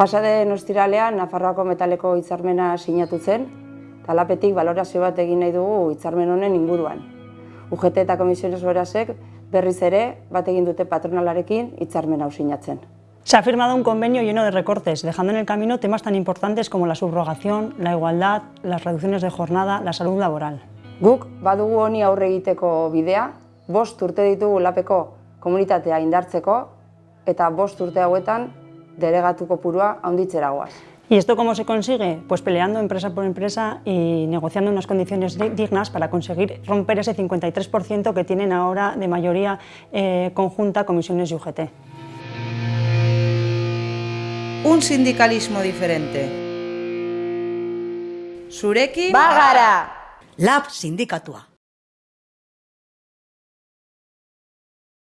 Pasaden ostiralean Nafarroako metaleko hitzarmena sinatu zen, eta lapetik balorazio bat egin nahi dugu hitzarmen honen inguruan. UGT eta Komisiones Berasek berriz ere bat egin dute patronalarekin hitzarmen hau sinatzen. Se ha firmado un convenio lleno de recortes, dejando en el camino temas tan importantes como la subrogación, la igualdad, las reducciones de jornada, la salud laboral. Guk badugu honi aurre egiteko bidea, bost urte ditugu lapeko komunitatea indartzeko eta bost urte hauetan delegatu kopurua handitzera goaz. ¿Y esto cómo se consigue? Pues peleando empresa por empresa y negociando unas condiciones dignas para conseguir romper ese 53% que tienen ahora de mayoría eh, conjunta comisiones y UGT. Un sindicalismo diferente. Zurekin Bagara! Lab sindikatua.